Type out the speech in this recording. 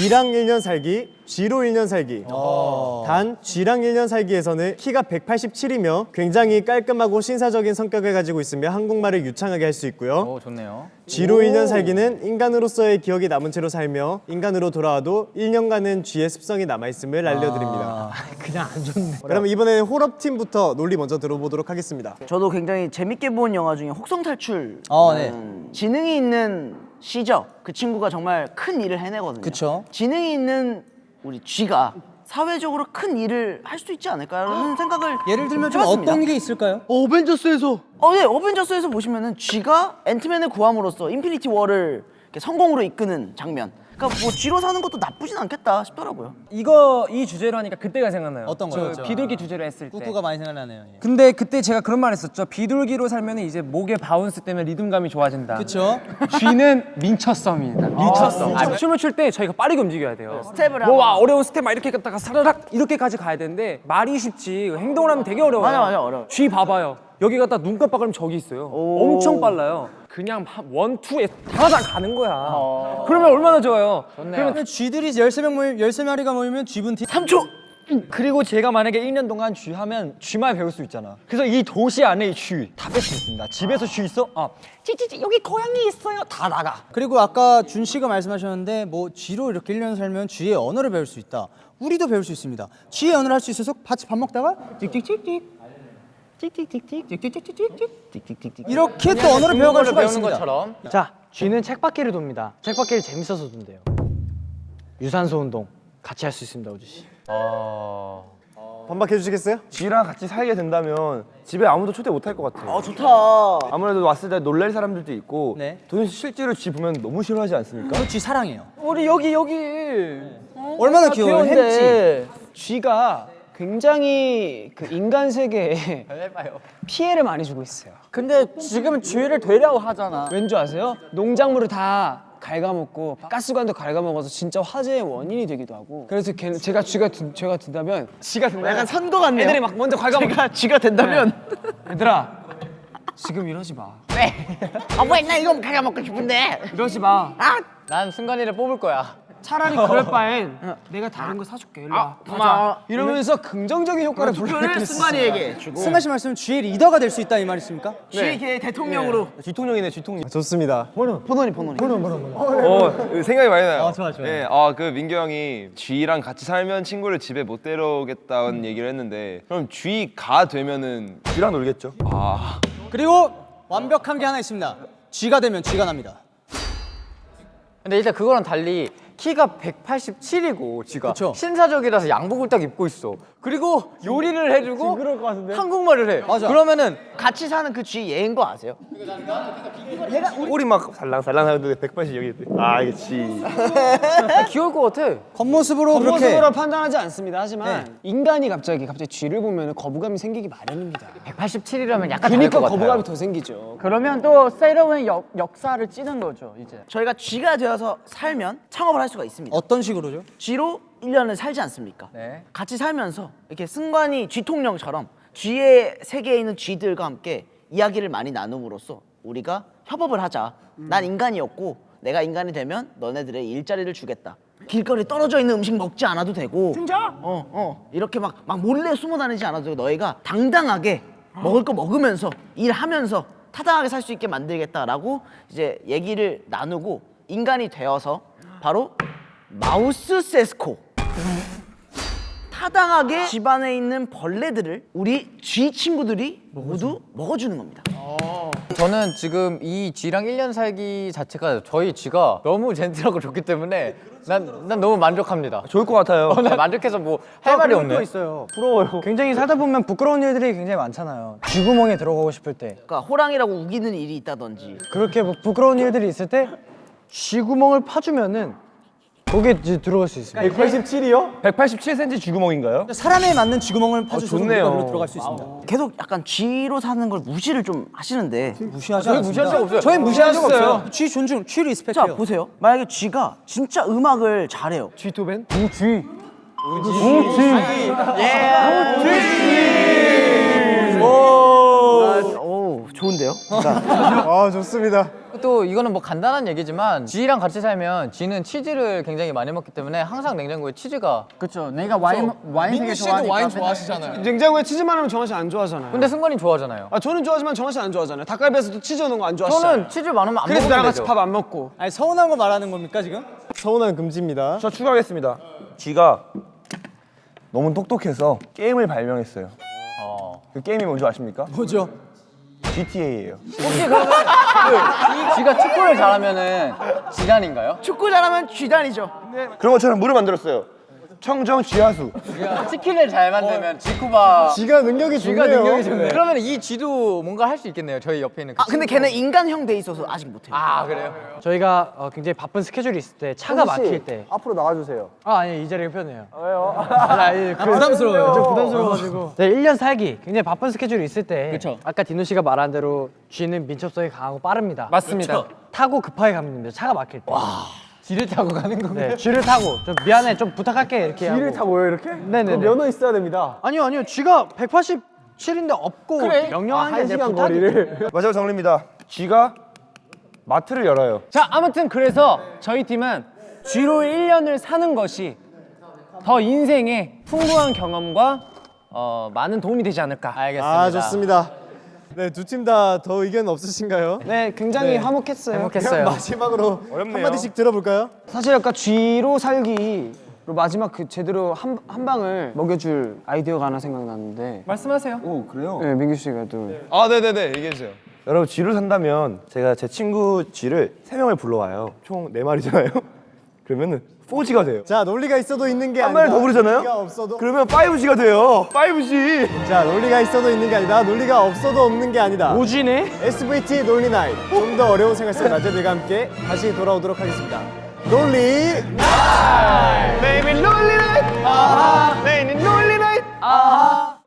G랑 1년 살기, G로 1년 살기. 어. 단 G랑 1년 살기에서는 키가 187이며 굉장히 깔끔하고 신사적인 성격을 가지고 있으며 한국말을 유창하게 할 수 있고요. 오 좋네요. G로 1년 살기는 인간으로서의 기억이 남은 채로 살며 인간으로 돌아와도 1년간은 G의 습성이 남아있음을 알려드립니다. 그냥 안 좋네. 그럼 이번에는 홀업팀부터 논리 먼저 들어보도록 하겠습니다. 저도 굉장히 재밌게 본 영화 중에 혹성 탈출. 어, 네. 지능이 있는 쥐죠. 그 친구가 정말 큰 일을 해내거든요. 그쵸. 지능이 있는 우리 쥐가 사회적으로 큰 일을 할 수 있지 않을까라는 생각을 예를 들면 좀 해봤습니다. 어떤 게 있을까요? 어벤져스에서 어, 네, 어벤져스에서 보시면은 쥐가 앤트맨을 구함으로써 인피니티 워를 성공으로 이끄는 장면. 그러니까 뭐 쥐로 사는 것도 나쁘진 않겠다 싶더라고요. 이거 이 주제로 하니까 그때가 생각나요. 어떤 저 거요? 비둘기 주제로 했을 때. 꾸꾸가 많이 생각나네요. 예. 근데 그때 제가 그런 말 했었죠. 비둘기로 살면 이제 목의 바운스 때문에 리듬감이 좋아진다. 그쵸? 쥐는 민첩성입니다. 민첩성. 아, 춤을 출 때 저희가 빠르게 움직여야 돼요. 스텝을 뭐 하고. 어려운 스텝 막 이렇게 갔다가 사라락 이렇게까지 가야 되는데 말이 쉽지 행동을 하면 되게 어려워요. 맞아, 맞아, 어려워. 쥐 봐봐요. 여기 갔다 눈 깜빡하면 저기 있어요. 엄청 빨라요. 그냥 한 원, 투에 다다 가는 거야. 그러면 얼마나 좋아요. 그러면 쥐들이 13명 모이면 13마리가 모이면 쥐분 팀 3초. 그리고 제가 만약에 1년 동안 쥐 하면 쥐만 배울 수 있잖아. 그래서 이 도시 안에 쥐다 뺄 수 있습니다. 집에서 쥐 있어? 아, 찌찌찌 여기 고양이 있어요. 다 나가. 그리고 아까 준 씨가 말씀하셨는데 뭐 쥐로 이렇게 1년 살면 쥐의 언어를 배울 수 있다. 우리도 배울 수 있습니다. 쥐의 언어를 할 수 있어서 같이 밥 먹다가 찍찍찍찍 이렇게 또 언어를 배워갈 수가 있습니다. 자, 쥐는 책바퀴를 돕니다. 책바퀴를 재밌어서 돈대요. 유산소 운동 같이 할 수 있습니다, 우주 씨. 반박해 주시겠어요? 쥐랑 같이 살게 된다면 집에 아무도 초대 못 할 것 같아요. 아 좋다. 아무래도 왔을 때 놀랄 사람들도 있고 네. 도현 씨 실제로 쥐 보면 너무 싫어하지 않습니까? 저쥐 사랑해요. 우리 여기 여기 얼마나 귀여워요, 햄찌. 귀여운데 쥐가 굉장히 그 인간 세계에 피해를 많이 주고 있어요. 근데 지금 쥐를 되려고 하잖아. 왠지 아세요? 농작물을 다 갉아먹고 가스관도 갉아먹어서 진짜 화재의 원인이 되기도 하고. 그래서 걔는 제가 쥐가 든, 제가 든다면 쥐가 든다면 약간 선거 같네요. 애들이 막 먼저 갉아먹. 제가 G가 된다면 얘들아 지금 이러지 마. 아왜나 이거 가가 먹고 싶은데. 이러지 마. 난 승관이를 뽑을 거야. 차라리 그럴 바엔 내가 다른 거 사줄게. 일로 와. 고마워. 이러면서 긍정적인 효과를 승관이에게 주고 승관 씨 말씀 쥐의 리더가 될 수 있다 이 말이십니까? G의 대통령으로 쥐통령이네 쥐통령. 좋습니다. 포노니 포노니. 어 생각이 많이 나요. 아, 좋아, 좋아. 네, 아그 민규 형이 쥐랑 같이 살면 친구를 집에 못 데려오겠다는 얘기를 했는데 그럼 쥐가 되면은 쥐랑 놀겠죠? 아 그리고 완벽한 게 하나 있습니다. 쥐가 되면 쥐가 납니다. 근데 일단 그거랑 달리 키가 187이고 쥐가 그쵸. 신사적이라서 양복을 딱 입고 있어. 그리고 요리를 해주고 한국말을 해. 맞아. 그러면은 같이 사는 그 G 얘인 거 아세요? 꼬리 막 살랑살랑 하는데 180 여기 있대. 아 이게 쥐. 귀여울 것 같아. 겉모습으로 그렇게 겉모습으로 판단하지 않습니다. 하지만 인간이 갑자기 갑자기 쥐를 보면 거부감이 생기기 마련입니다. 187이라면 약간 그러니까 것 거부감이. 더 생기죠. 그러면 또 세러의 역, 역사를 찌는 거죠, 이제. 저희가 G가 되어서 살면 창업을 할 수가 있습니다. 어떤 식으로죠? G로 1년을 살지 않습니까? 네. 같이 살면서 이렇게 승관이 G통령처럼 G의 세계에 있는 G들과 함께 이야기를 많이 나눔으로써 우리가 협업을 하자. 난 인간이었고 내가 인간이 되면 너네들의 일자리를 주겠다. 길거리에 떨어져 있는 음식 먹지 않아도 되고 진짜? 어, 어. 이렇게 막, 막 몰래 숨어 다니지 않아도 되고 너희가 당당하게 먹을 거 먹으면서 일하면서 타당하게 살 수 있게 만들겠다라고 이제 얘기를 나누고 인간이 되어서 바로 마우스 세스코 타당하게 집안에 있는 벌레들을 우리 쥐 친구들이 모두 먹어주는 겁니다. 저는 지금 이 쥐랑 1년 살기 자체가 저희 쥐가 너무 젠틀하고 좋기 때문에 난, 난 너무 만족합니다. 좋을 것 같아요. 어, 나 만족해서 뭐 할 말이 없네. 있어요. 부러워요. 굉장히 살다 보면 부끄러운 일들이 굉장히 많잖아요. 쥐구멍에 들어가고 싶을 때. 그러니까 호랑이라고 우기는 일이 있다든지 그렇게 뭐 부끄러운 일들이 있을 때 쥐구멍을 파주면은 거기에 이제 들어갈 수 있습니다. 187이요? 187cm 쥐구멍인가요? 사람에 맞는 쥐구멍을 좋네요. 우리가 그로 들어갈 수 있습니다. 계속 약간 쥐로 사는 걸 무시를 좀 하시는데 무시하지 저희. 무시한 적 없어요. 저희 무시한 적. 없어요. 쥐 존중, 쥐자 리스펙해요. 보세요. 만약에 쥐가 진짜 음악을 잘해요. 쥐토벤? 오 좋은데. 좋은데요? 아 좋습니다. 또 이거는 뭐 간단한 얘기지만 쥐랑 같이 살면 쥐는 치즈를 굉장히 많이 먹기 때문에 항상 냉장고에 치즈가 그렇죠. 내가 와인 와인 되게 좋아하니까. 와인 좋아하시잖아요. 냉장고에 치즈 많으면 정한 씨 안 좋아하잖아요. 근데 승관이 좋아하잖아요. 아 저는 좋아하지만 정한 씨 안 좋아하잖아요. 닭갈비에서도 치즈 넣는 거 안 좋아하시죠? 저는 치즈 많으면 안 그래서 나랑 같이. 밥 안 먹고. 아니 서운한 거 말하는 겁니까 지금? 서운한 금지입니다. 저 추가하겠습니다. 쥐가 너무 똑똑해서 게임을 발명했어요. 그 게임이 뭔지 아십니까? 뭐죠? GTA예요. 혹시 그러면 그 쥐가 축구를 잘하면은 지단인가요? 축구 잘하면 쥐단이죠. 그런 것처럼 물을 만들었어요. 청정 쥐하수. 치킨을 잘 만들면 쥐쿠바 쥐가 능력이 쥐가 좋네요. 능력이 좋네. 그러면 이 쥐도 뭔가 할 수 있겠네요. 저희 옆에 있는 그 아 근데 걔는 인간형 돼 있어서 아직 못해요. 아 그래요? 저희가 어, 굉장히 바쁜 스케줄이 있을 때 차가 막힐 때 앞으로 나가주세요. 아 아니 이 자리가 편해요. 왜요? 아니, 아니 그, 부담스러워요. 좀 부담스러워가지고. 네, 1년 살기 굉장히 바쁜 스케줄이 있을 때. 그쵸. 아까 디노 씨가 말한 대로 쥐는 민첩성이 강하고 빠릅니다. 맞습니다. 타고 급하게 가면 됩니다. 차가 막힐 때. 쥐를 타고 가는 건가요? 네, 쥐를 타고 좀 미안해 좀 부탁할게 이렇게 하고. 쥐를 타고요 이렇게? 네네네. 면허 있어야 됩니다. 아니요 아니요 쥐가 187인데 없고 그래. 명령하는 게한 아니라 시간. 거리를. 마지막 정리입니다. 쥐가 마트를 열어요. 자 아무튼 그래서 저희 팀은 쥐로 1년을 사는 것이 더 인생에 풍부한 경험과 어, 많은 도움이 되지 않을까. 알겠습니다. 아 좋습니다. 네 두 팀 다 더 의견 없으신가요? 네, 굉장히 네. 화목했어요. 행복했어요. 마지막으로 어렵네요. 한 마디씩 들어볼까요? 사실 아까 쥐로 살기로 마지막 그 제대로 한, 한 방을 먹여줄 아이디어가 하나 생각났는데 말씀하세요. 오 그래요? 네, 민규 씨가 또아 네 네네 얘기해 주세요. 여러분 쥐를 산다면 제가 제 친구 쥐를 세 명을 불러와요. 총 네 마리잖아요. 그러면은 4G가 돼요. 자 논리가 있어도 있는 게 한 아니라 더 부르잖아요? 없어도... 그러면 5G가 돼요. 5G 자 논리가 있어도 있는 게 아니다. 논리가 없어도 없는 게 아니다. 5G네? SVT 논리 나이. 좀 더 어려운 생활 속 낮에들과 함께 다시 돌아오도록 하겠습니다. 논리 나이. 네이밍 논리 나이. 아하. 네이밍 논리 나이. 아하.